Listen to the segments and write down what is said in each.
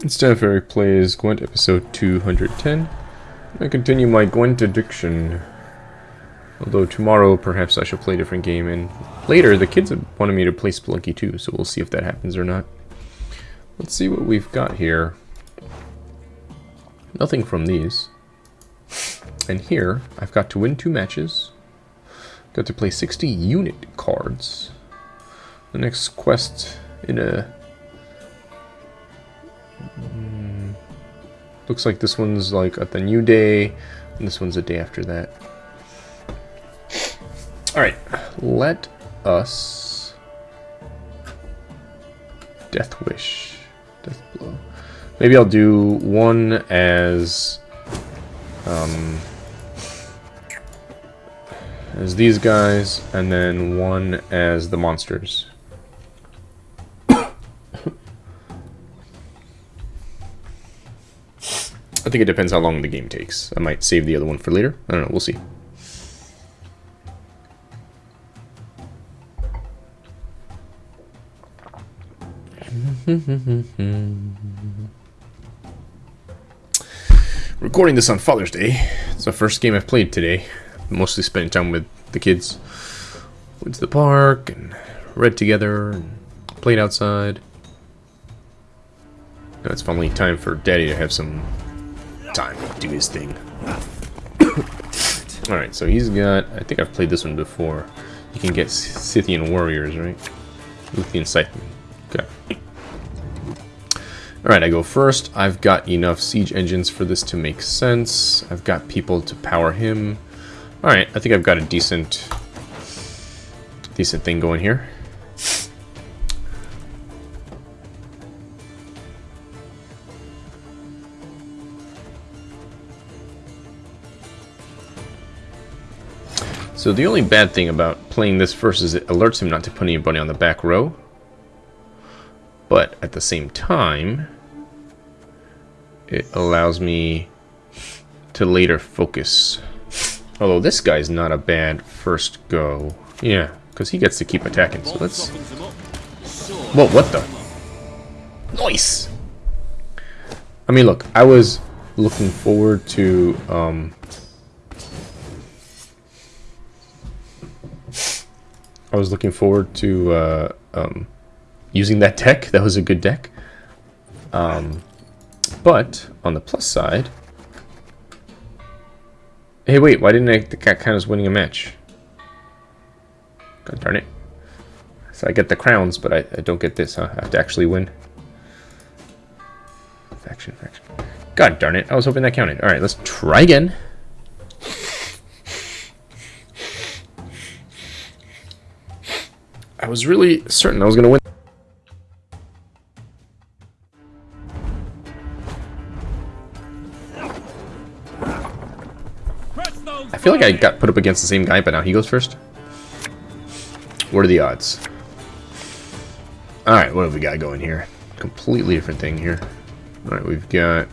Instead, of Eric plays Gwent episode 210. I continue my Gwent addiction. Although tomorrow, perhaps I shall play a different game, and later the kids have wanted me to play Spelunky too, so we'll see if that happens or not. Let's see what we've got here. Nothing from these. And here, I've got to win two matches. Got to play 60 unit cards. The next quest in a Looks like this one's like at the new day, and this one's a day after that. Alright, let us... Death Wish. Death Blow. Maybe I'll do one as... Um, as these guys, and then one as the monsters. I think it depends how long the game takes. I might save the other one for later. I don't know. We'll see. Recording this on Father's Day. It's the first game I've played today. Mostly spending time with the kids. Went to the park and read together and played outside. Now it's finally time for Daddy to have some time to do his thing. Alright, so he's got... I think I've played this one before. You can get Scythian warriors, right? Lyrian Scytheman. Okay. Alright, I go first. I've got enough siege engines for this to make sense. I've got people to power him. Alright, I think I've got a decent... decent thing going here. So the only bad thing about playing this first is it alerts him not to put anybody on the back row. But at the same time, it allows me to later focus. Although this guy's not a bad first go. Yeah, because he gets to keep attacking. So let's... Whoa, what the? Nice! I mean, look, I was looking forward to um, I was looking forward to uh, um, using that deck. That was a good deck. Um, but on the plus side, hey, wait, why didn't I? The cat kind winning a match. God darn it! So I get the crowns, but I, I don't get this. Huh? I have to actually win. Faction, faction. God darn it! I was hoping that counted. All right, let's try again. I was really certain I was going to win. I feel like I got put up against the same guy, but now he goes first. What are the odds? Alright, what have we got going here? Completely different thing here. Alright, we've got...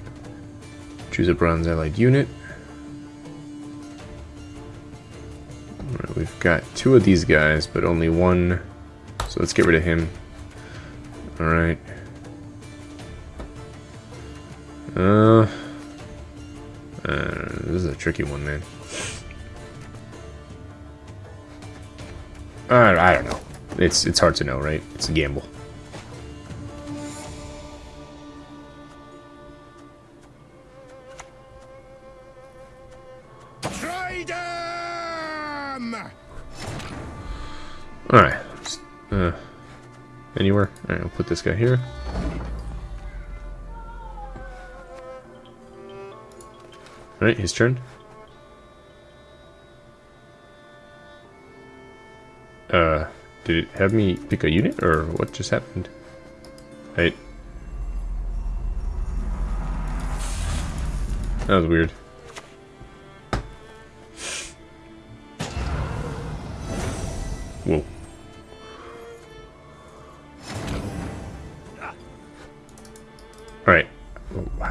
Choose a bronze allied unit. Alright, we've got two of these guys, but only one so let's get rid of him. Alright. Uh, uh, this is a tricky one, man. Uh, I don't know. It's it's hard to know, right? It's a gamble. All right. Uh, anywhere? Alright, I'll put this guy here. Alright, his turn. Uh, did it have me pick a unit, or what just happened? Right. That was weird.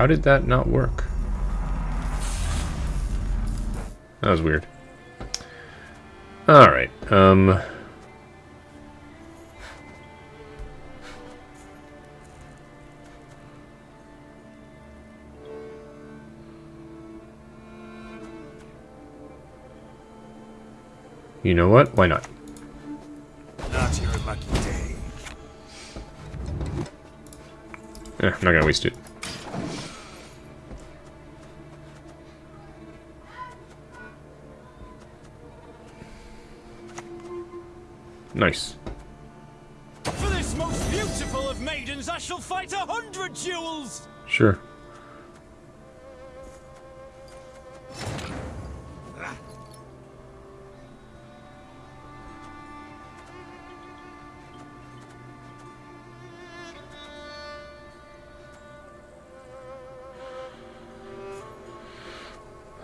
How did that not work? That was weird. Alright, um... You know what? Why not? Not your lucky day. Eh, I'm not gonna waste it. Nice. For this most beautiful of maidens, I shall fight a hundred duels! Sure.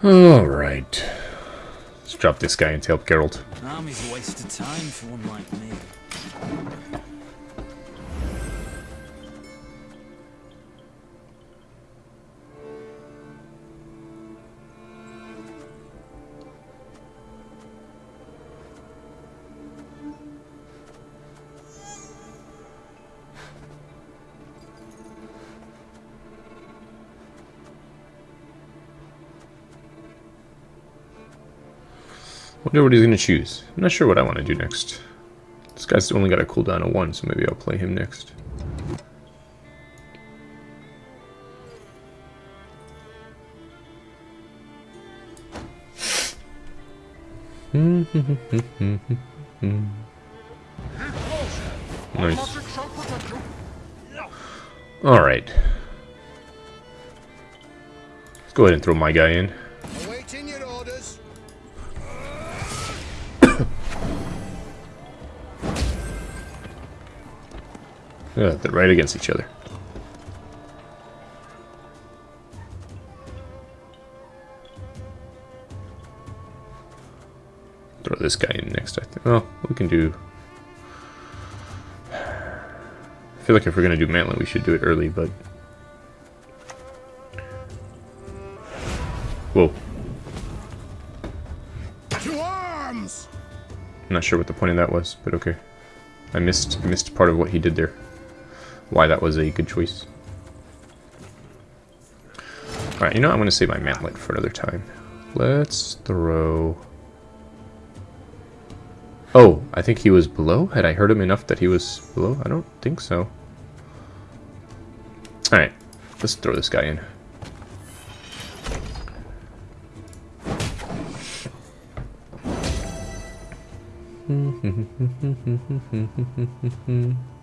Alright. Let's drop this guy and help Geralt. Army's waste of time for one like me. Wonder what he's gonna choose. I'm not sure what I want to do next. This guy's only got a cooldown of one, so maybe I'll play him next. nice. Alright. Let's go ahead and throw my guy in. They're right against each other. Throw this guy in next, I think. Oh, we can do... I feel like if we're going to do Mantlet, we should do it early, but... Whoa. To arms! I'm not sure what the point of that was, but okay. I missed I missed part of what he did there. Why that was a good choice. Alright, you know, I'm going to save my mantlet for another time. Let's throw... Oh, I think he was below? Had I heard him enough that he was below? I don't think so. Alright, let's throw this guy in.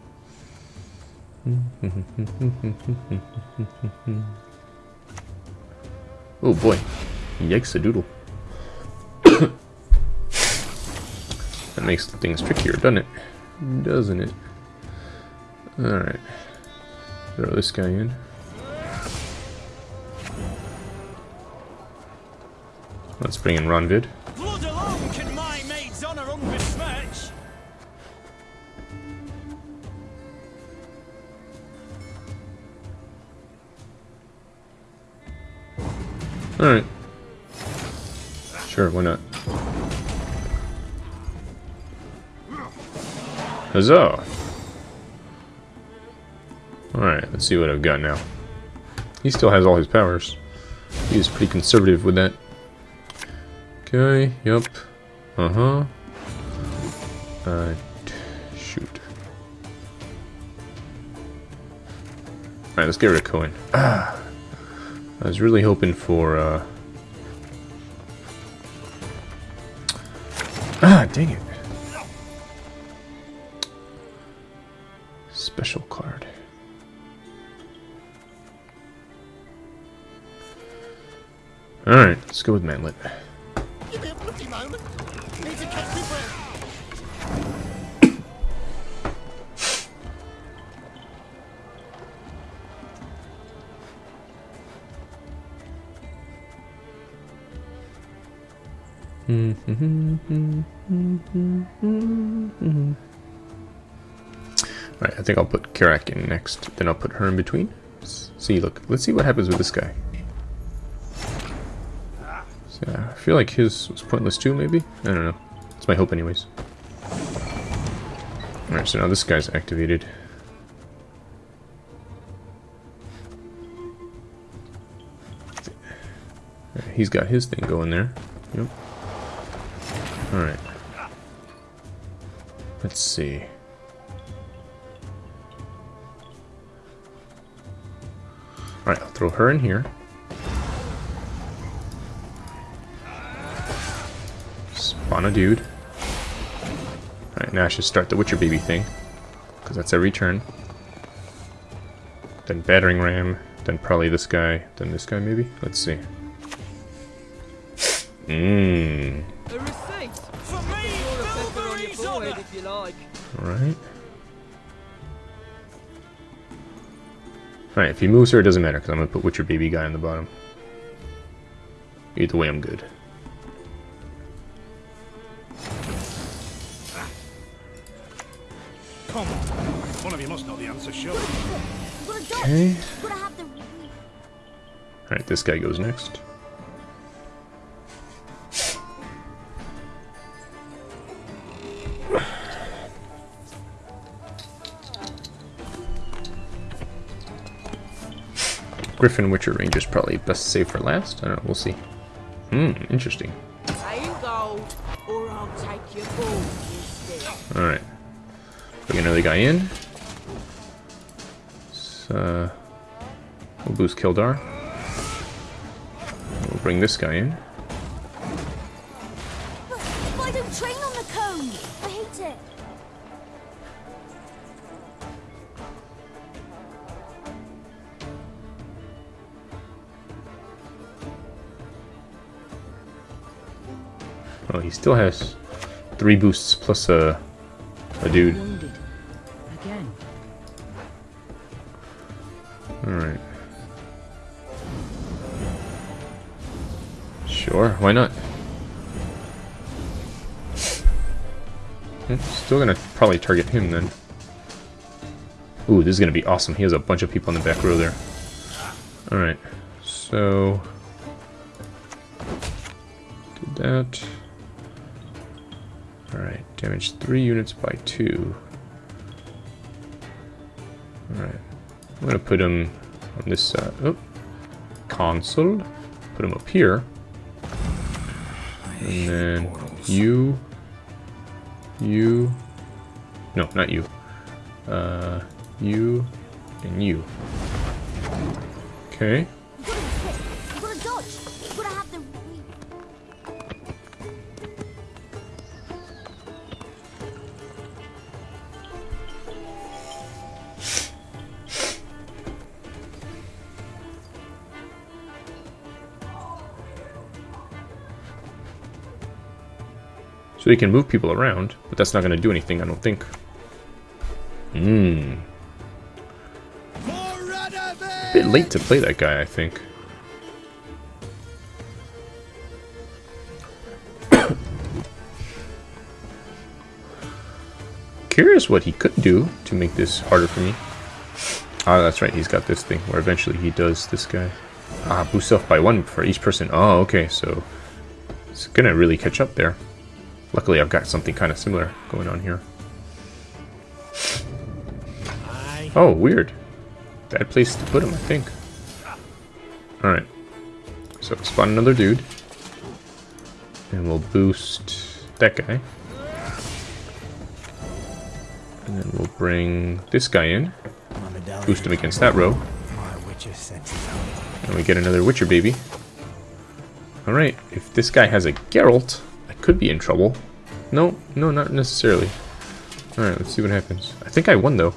Oh boy. Yikes a doodle. that makes things trickier, doesn't it? Doesn't it? Alright. Throw this guy in. Let's bring in Ronvid. Alright. Sure, why not? Huzzah! Alright, let's see what I've got now. He still has all his powers. He was pretty conservative with that. Okay, yep. Uh-huh. Uh, shoot. Alright, let's get rid of Cohen. Ah. I was really hoping for, uh... Ah, dang it. Special card. Alright, let's go with Mantlet. Mm-hmm. Alright, I think I'll put Karak in next, then I'll put her in between. See, look, let's see what happens with this guy. So, I feel like his was pointless too, maybe? I don't know. It's my hope anyways. Alright, so now this guy's activated. He's got his thing going there. Yep. Alright. Let's see. Alright, I'll throw her in here. Spawn a dude. Alright, now I should start the Witcher Baby thing. Because that's every turn. Then Battering Ram. Then probably this guy. Then this guy, maybe? Let's see. Mmm. Alright. Alright, if he moves her, it doesn't matter, because I'm going to put Witcher Baby guy on the bottom. Either way, I'm good. Come on. One of you must know the answer, sure. Okay. Gotta have the. Alright, this guy goes next. Griffin Witcher Ranger's probably best save for last. I don't know, we'll see. Hmm, interesting. Paying gold, or I'll take your gold instead. Alright. Bring another guy in. So, uh, we'll boost Kildar. We'll bring this guy in. He still has three boosts plus a, a dude. Alright. Sure, why not? Still gonna probably target him then. Ooh, this is gonna be awesome. He has a bunch of people in the back row there. Alright, so... Did that. Damage 3 units by 2. Alright. I'm gonna put him on this side. Oh, console. Put him up here. And then you, you, no, not you. Uh, you, and you. Okay. So he can move people around, but that's not gonna do anything, I don't think. Hmm. Bit late to play that guy, I think. Curious what he could do to make this harder for me. Ah, that's right, he's got this thing where eventually he does this guy. Ah, boost self by one for each person. Oh, okay, so it's gonna really catch up there. Luckily, I've got something kind of similar going on here. Oh, weird. Bad place to put him, I think. Alright. So, spawn another dude. And we'll boost that guy. And then we'll bring this guy in. Boost him against that row. And we get another Witcher baby. Alright, if this guy has a Geralt, I could be in trouble. No, no, not necessarily. Alright, let's see what happens. I think I won, though.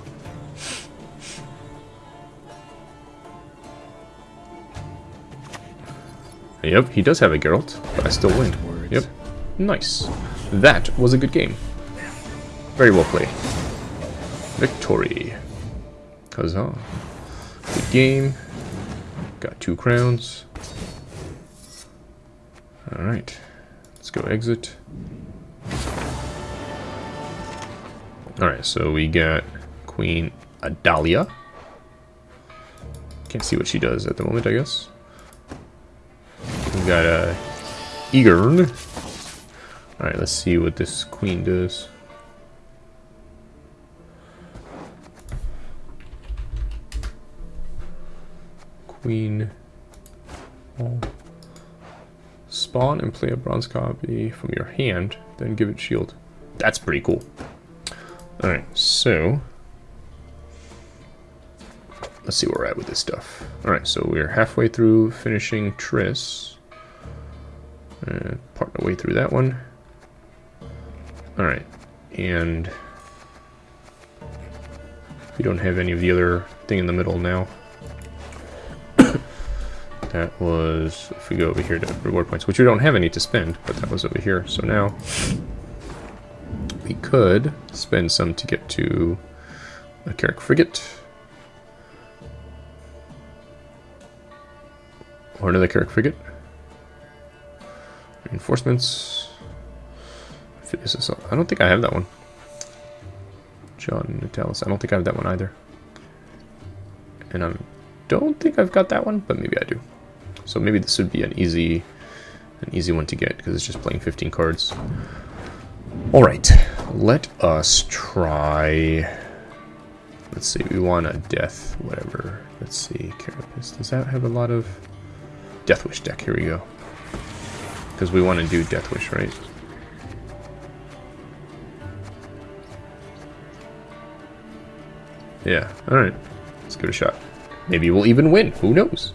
Yep, he does have a Geralt, but I still win. Yep. Nice. That was a good game. Very well played. Victory. Huzzah. Good game. Got two crowns. Alright. Let's go exit. Alright, so we got Queen Adalia. Can't see what she does at the moment, I guess. We got uh, Egern. Alright, let's see what this queen does. Queen. Oh. Spawn and play a bronze copy from your hand, then give it shield. That's pretty cool. Alright, so... Let's see where we're at with this stuff. Alright, so we're halfway through finishing Triss. Uh, part of the way through that one. Alright, and... We don't have any of the other thing in the middle now. that was, if we go over here to reward points, which we don't have any to spend, but that was over here. So now, we could spend some to get to a Kerack Frigate. Or another Kerack Frigate. Reinforcements. I don't think I have that one. John Natalis. I don't think I have that one either. And I don't think I've got that one, but maybe I do. So maybe this would be an easy an easy one to get because it's just playing 15 cards. All right, let us try. Let's see, we want a death, whatever. Let's see, Carapace. Does that have a lot of Death Wish deck? Here we go. Because we want to do Death Wish, right? Yeah, alright. Let's give it a shot. Maybe we'll even win. Who knows?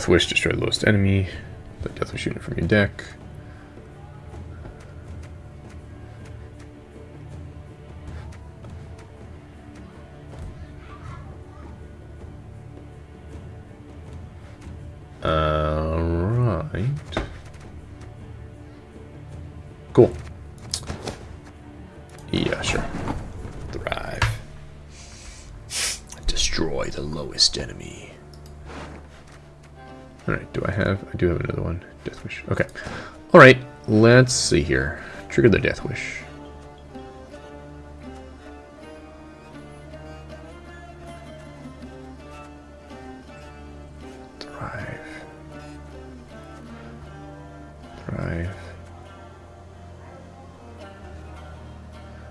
Alright, so Death Wish, destroy the lowest enemy. Put Death Wish unit from your deck. Do I have... Do have another one. Death Wish. Okay. Alright, let's see here. Trigger the Death Wish. Thrive. Thrive.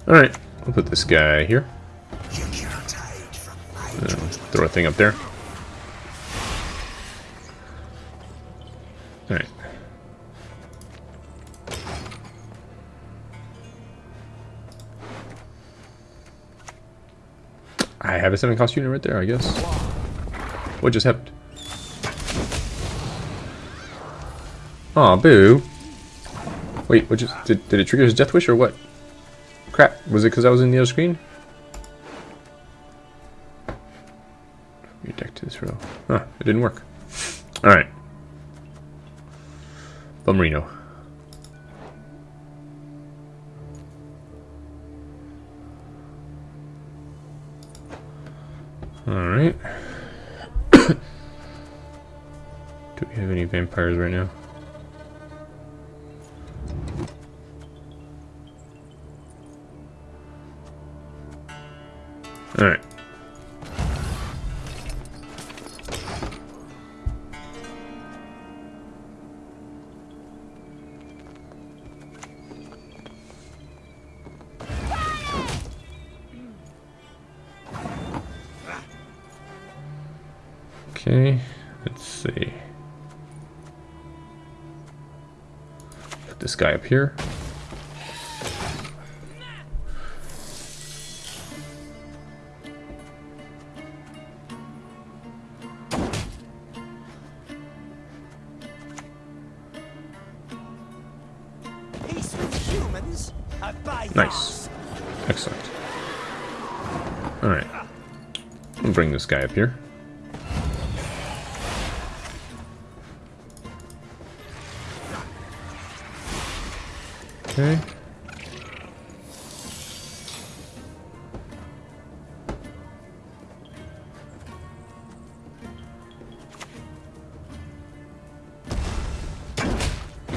Alright, I'll put this guy here. Uh, throw a thing up there. I have a 7 cost unit right there, I guess. What just happened? Aw, boo. Wait, what just... Did, did it trigger his death wish or what? Crap, was it because I was in the other screen? Your deck to this row. Huh, it didn't work. Alright. Bummerino. Alright. Do we have any vampires right now? Alright. Here. Peace with humans? A bypass. Nice. Excellent. Alright. I'll bring this guy up here. Okay.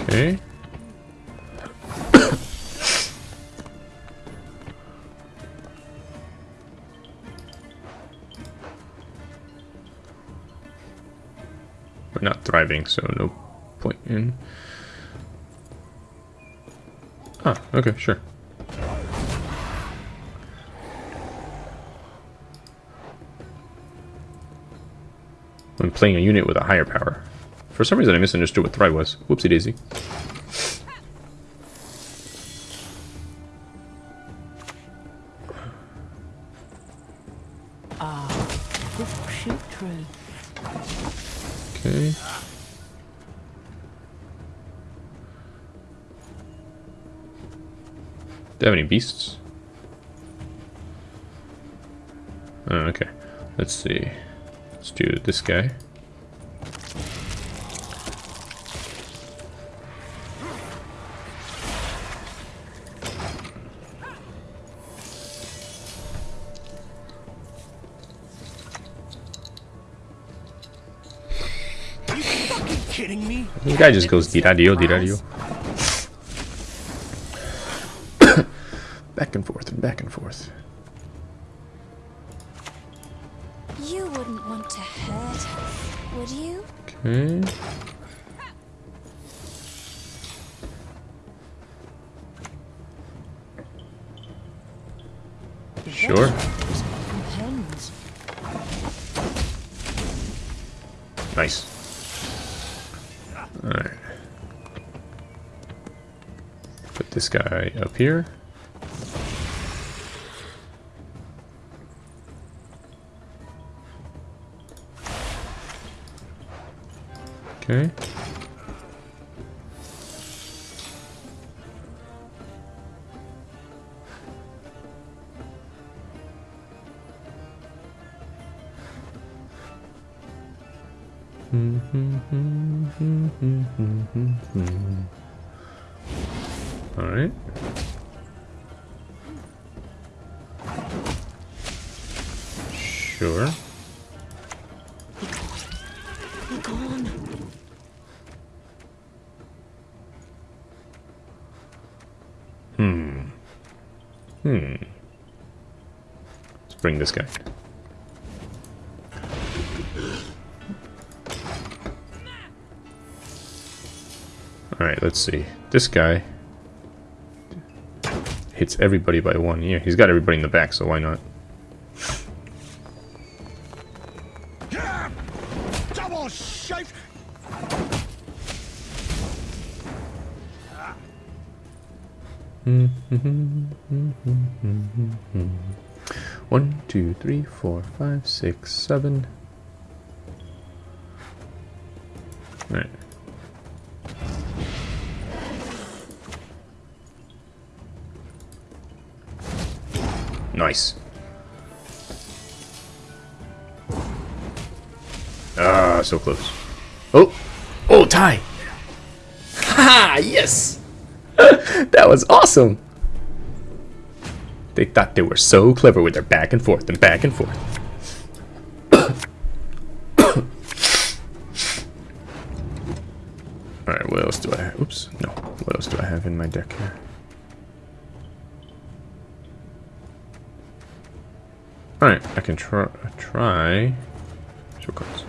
Okay. We're not thriving, so no point in. Ah, okay, sure. When playing a unit with a higher power. For some reason I misunderstood what thrive was. Whoopsie daisy. Have any beasts? Oh, okay. Let's see. Let's do this guy. Kidding me? This guy just goes diradio, diradio. Back and forth and back and forth. You wouldn't want to hurt us, would you? Okay. Sure. Nice. Alright. Put this guy up here. Let's this guy. Alright, let's see. This guy hits everybody by one. Yeah, he's got everybody in the back, so why not? Double shite! One, two, three, four, five, six, seven. Nice. Ah, so close. Oh! Oh, tie! Ha! Yes! that was awesome! They thought they were so clever with their back and forth and back and forth. Alright, what else do I have? Oops, no. What else do I have in my deck here? Alright, I can try. try. Show cards.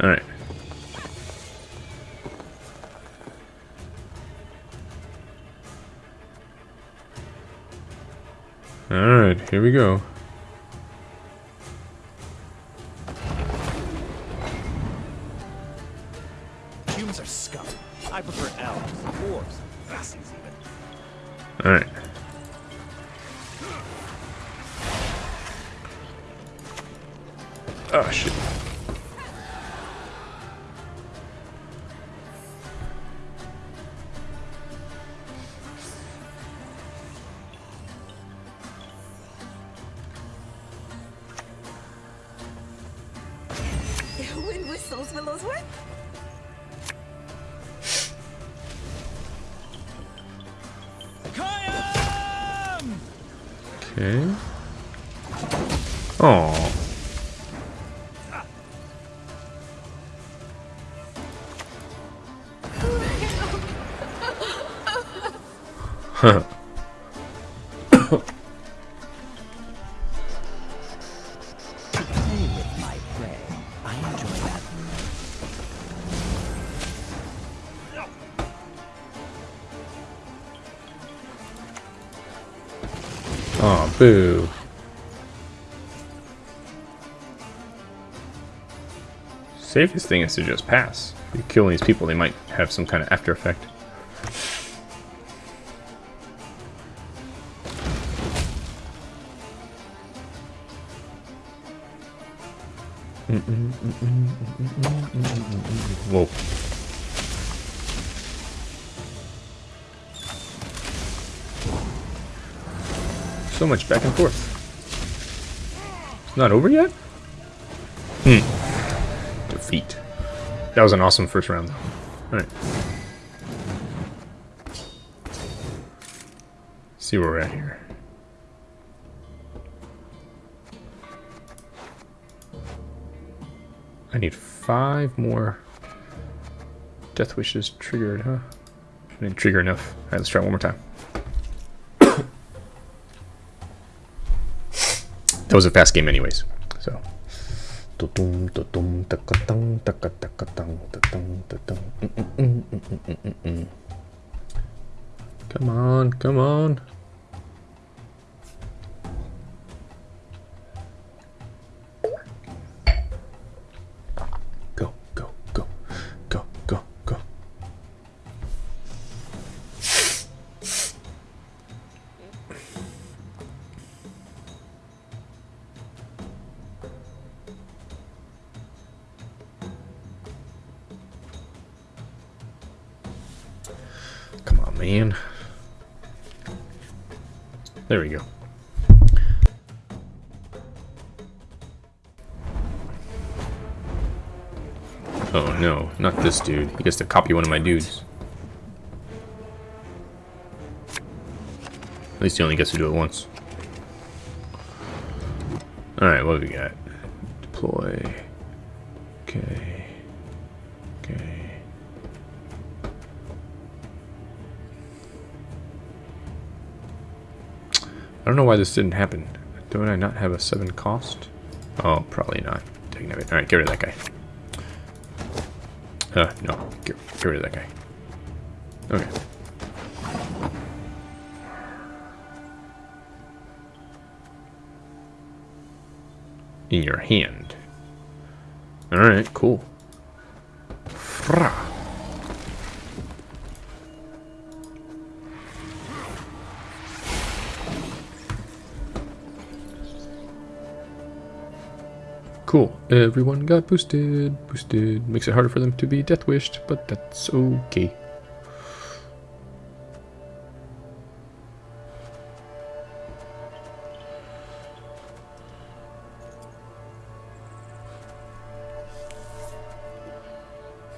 Alright. Here we go. Humans are scum. I prefer elves, dwarves, Vassies even. Alright. Oh ah, shit. Safest thing is to just pass. If you kill these people, they might have some kind of after effect. Whoa. So much back and forth. It's not over yet? Hmm. Defeat. That was an awesome first round, though. Alright. See where we're at here. I need five more death wishes triggered, huh? I didn't trigger enough. Alright, let's try one more time. That was a fast game anyways, so dum. Come on, come on. Man. There we go. Oh no, not this dude. He gets to copy one of my dudes. At least he only gets to do it once. Alright, what do we got? Deploy. Why this didn't happen. Don't I not have a 7 cost? Oh, probably not. Alright, get rid of that guy. Uh, no. Get, get rid of that guy. Okay. In your hand. Alright, cool. Cool. Everyone got boosted. Boosted. Makes it harder for them to be death wished, but that's okay.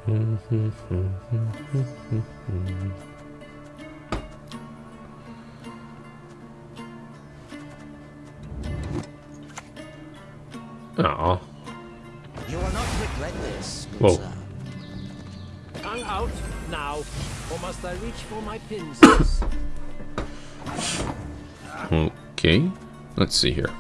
Mm-hmm. Whoa. Tongue out, now. Or must I reach for my pincers? Okay. Let's see here.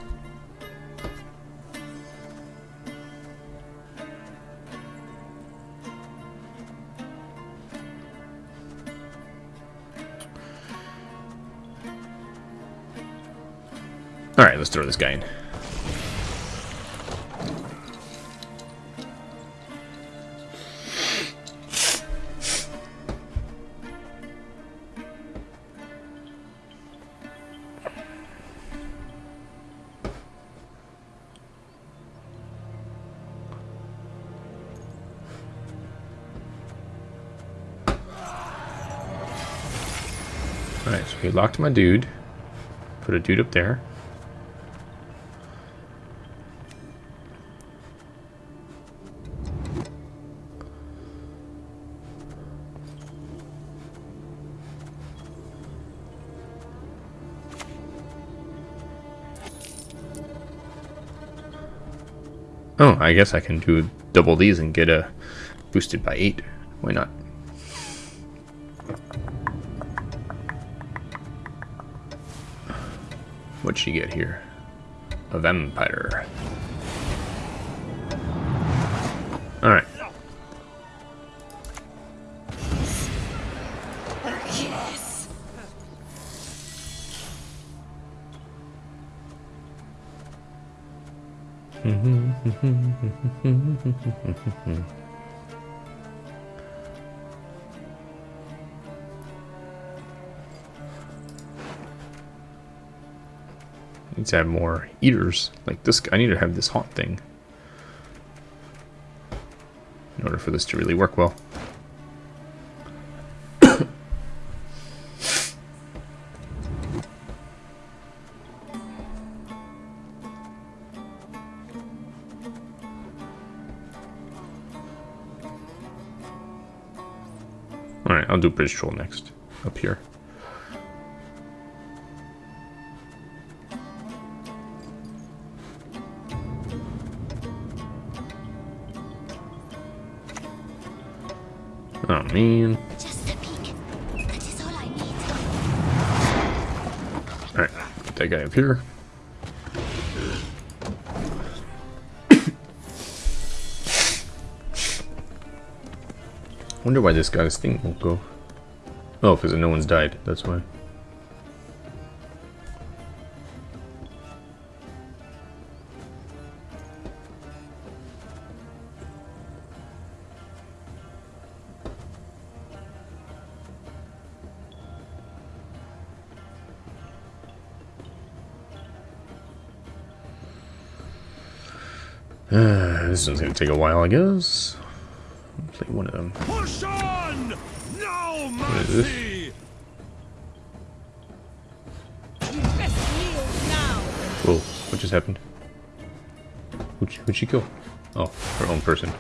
Alright, let's throw this guy in. Locked my dude. Put a dude up there. Oh, I guess I can do double these and get a boosted by eight. Why not? What'd she get here? A vampire. Alright. Need to have more eaters. Like this, I need to have this haunt thing. In order for this to really work well. Alright, I'll do Bridge Troll next. Up here. Man. Just a peek. That is all I need. Alright, put that guy up here. Wonder why this guy's thing won't go. Oh, because no one's died. That's why. This one's gonna take a while, I guess. Play one of them. Push on! No mercy! Whoa, what just happened? Who'd she, who'd she kill? Oh, her own person.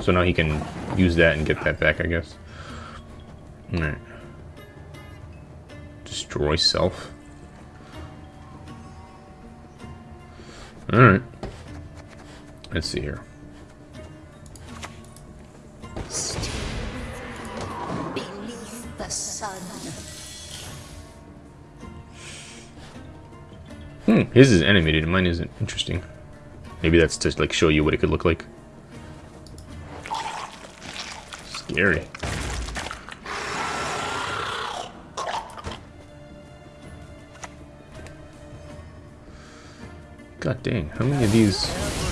So now he can use that and get that back, I guess. Alright. Destroy self. Alright. Let's see here. Beneath the sun. Hmm, his is animated and mine isn't. Interesting. Maybe that's to like show you what it could look like. Scary. God dang, how many of these?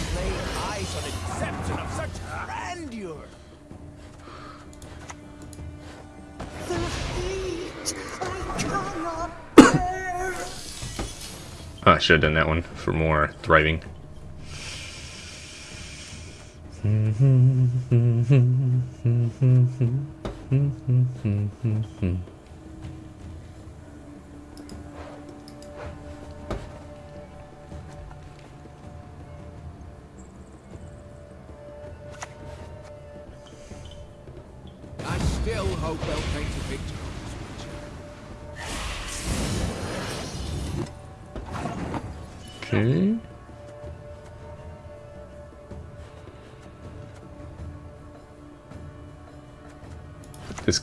Oh, I should have done that one for more thriving.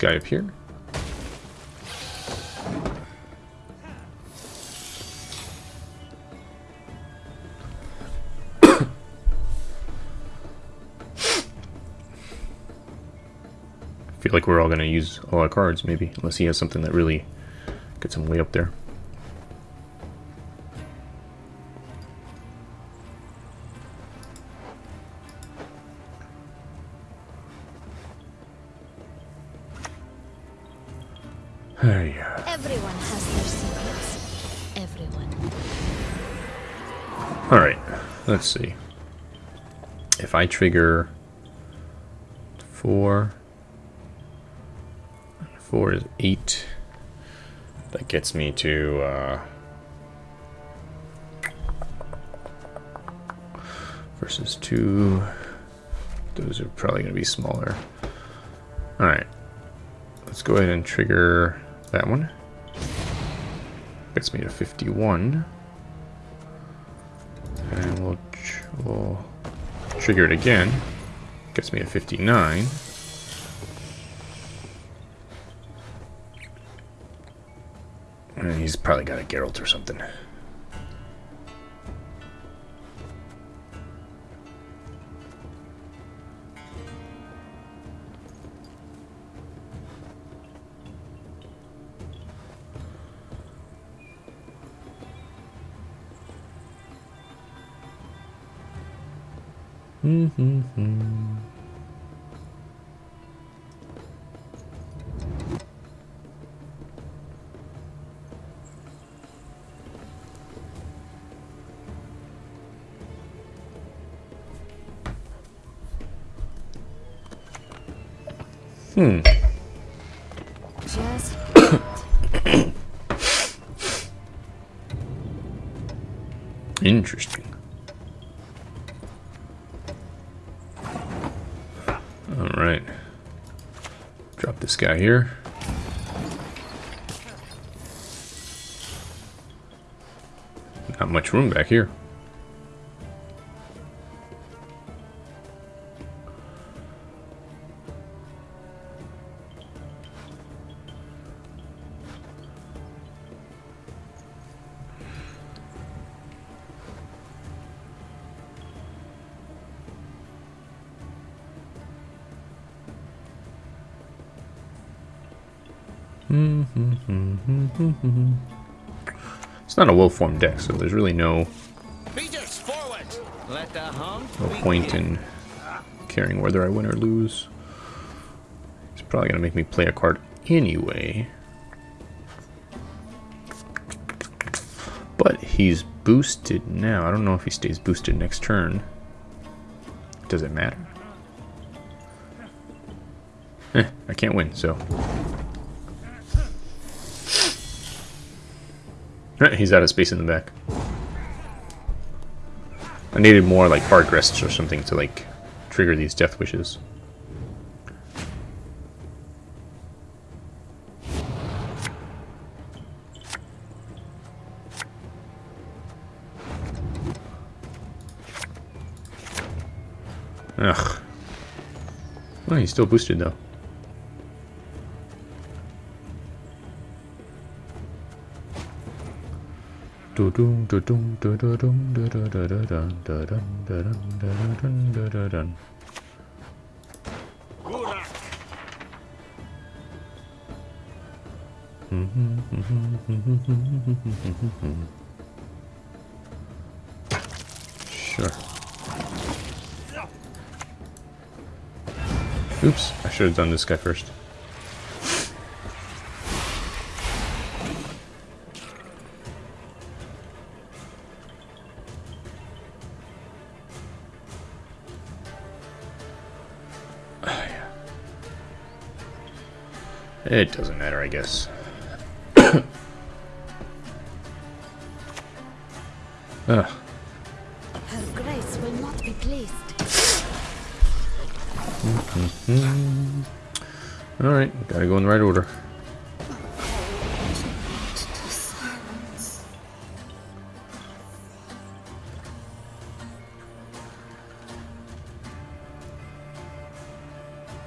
guy up here. I feel like we're all gonna use a lot of cards, maybe, unless he has something that really gets him way up there. Hey, Everyone has their secrets. Everyone. Alright, let's see. If I trigger four, four is eight, that gets me to, uh, versus two, those are probably going to be smaller. Alright, let's go ahead and trigger that one. Gets me to 51. And we'll, we'll trigger it again. Gets me to 59. And he's probably got a Geralt or something. Just hmm. Interesting. Guy here. Not much room back here. It's not a well-formed deck, so there's really no Beaters, forward! Let the hunt no point in caring whether I win or lose. He's probably gonna make me play a card anyway. But he's boosted now. I don't know if he stays boosted next turn. Does it matter? Eh, I can't win, so. He's out of space in the back. I needed more like hard rests or something to like trigger these death wishes. Ugh. Oh, he's still boosted though. Sure. Oops, I should have done this guy first. It doesn't matter, I guess. Ugh. Her grace will not be pleased. Mm-hmm. Alright, gotta go in the right order.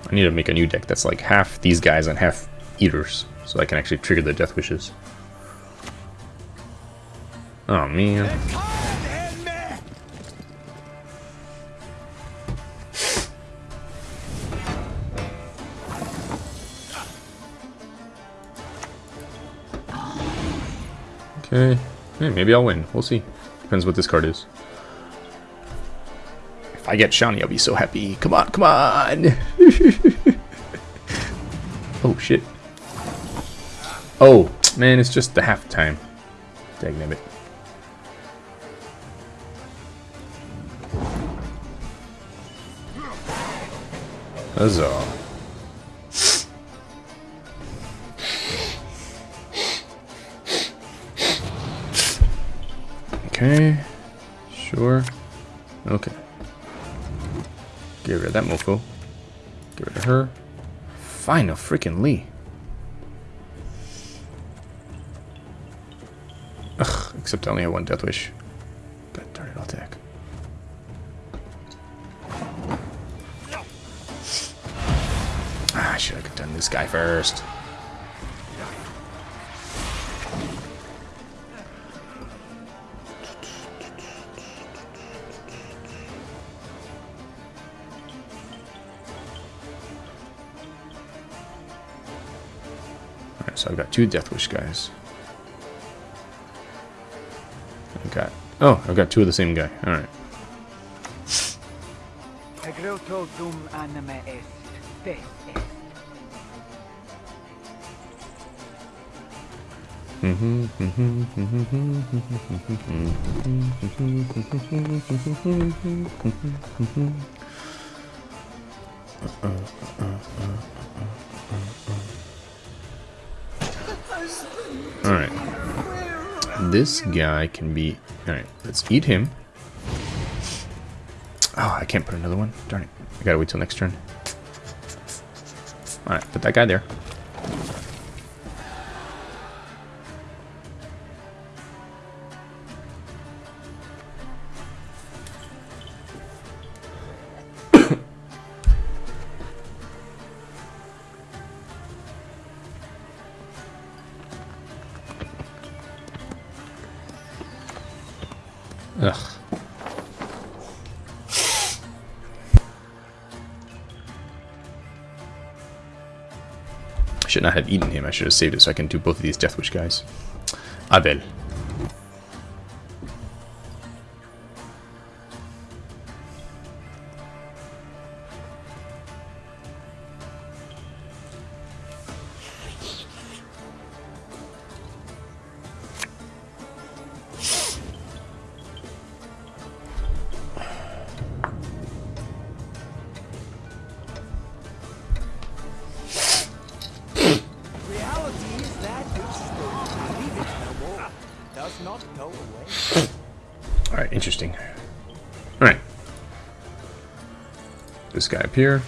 I need to make a new deck that's like half these guys and half eaters, so I can actually trigger the death wishes. Oh man. Okay. Hey, maybe I'll win. We'll see. Depends what this card is. If I get Shani, I'll be so happy. Come on, come on! oh, shit. Oh, man, it's just the half halftime. Dagnabbit. Huzzah. Okay. Sure. Okay. Get rid of that mofo. Get rid of her. Final freaking Lee. Except I only have one death wish. But darn it, I'll attack. Ah, I should have done this guy first. Alright, so I've got two Death Wish guys. Oh, I've got two of the same guy. Alright. Croto dum anima est, fes est. Alright. This guy can be... Alright, let's eat him. Oh, I can't put another one. Darn it. I gotta wait till next turn. Alright, put that guy there. Should not have eaten him. I should have saved it so I can do both of these Death Wish guys. Abel. Here.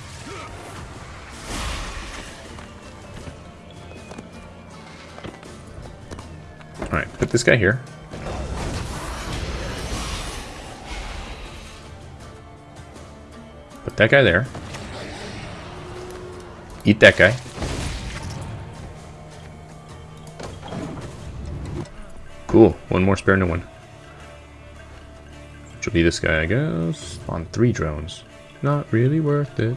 Alright, put this guy here. Put that guy there. Eat that guy. Cool. One more spare no one. Which will be this guy, I guess. On three drones. Not really worth it.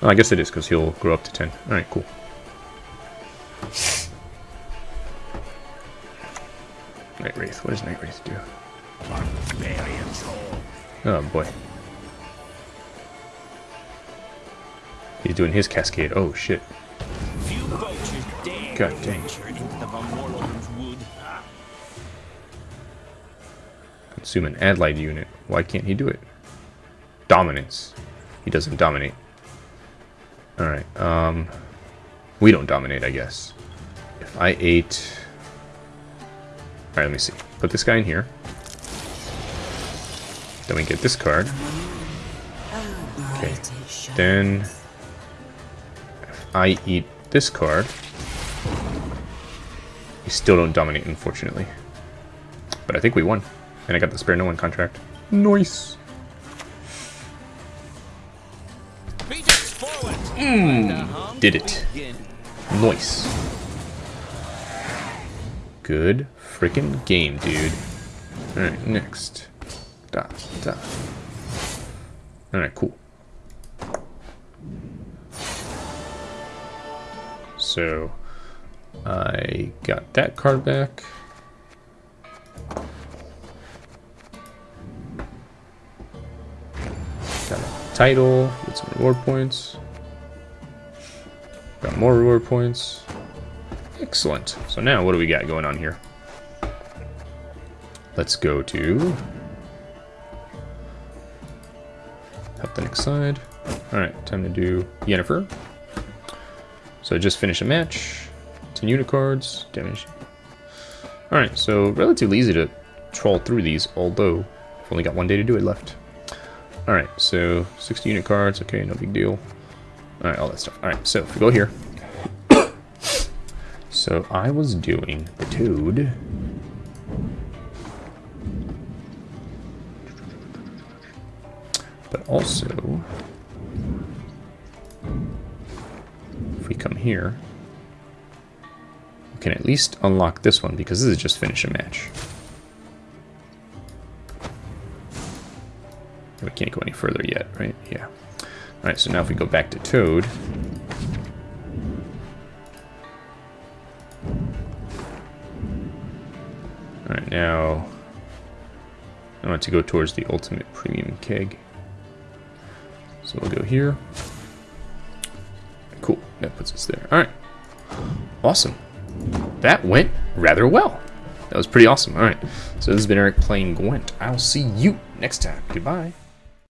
Oh, I guess it is, because he'll grow up to 10. Alright, cool. Night Wraith. What does Night Wraith do? Oh, boy. He's doing his cascade. Oh, shit. Few vultures dare God dang. Consume an allied unit. Why can't he do it? Dominance. He doesn't dominate. Alright, um... We don't dominate, I guess. If I ate... Alright, let me see. Put this guy in here. Then we get this card. Okay. Then... If I eat this card... We still don't dominate, unfortunately. But I think we won. And I got the spare no one contract. Nice. Hmm. Did it. Nice. Good freaking game, dude. Alright, next. Da, da. Alright, cool. So, I got that card back. Title with some reward points. Got more reward points. Excellent. So now what do we got going on here? Let's go to... Help the next side. Alright, time to do Yennefer. So just finish a match. 10 unit cards. Damage. Alright, so relatively easy to troll through these, although I've only got one day to do it left. So 60 unit cards, okay, no big deal. Alright, all that stuff. Alright, so if we go here. so I was doing the Toad. But also, if we come here, we can at least unlock this one because this is just finish a match. Can't go any further yet, right? Yeah. Alright, so now if we go back to Toad. Alright, now I want to go towards the ultimate premium keg. So we'll go here. Cool, that puts us there. Alright. Awesome. That went rather well. That was pretty awesome. Alright, so this has been Eric playing Gwent. I'll see you next time. Goodbye.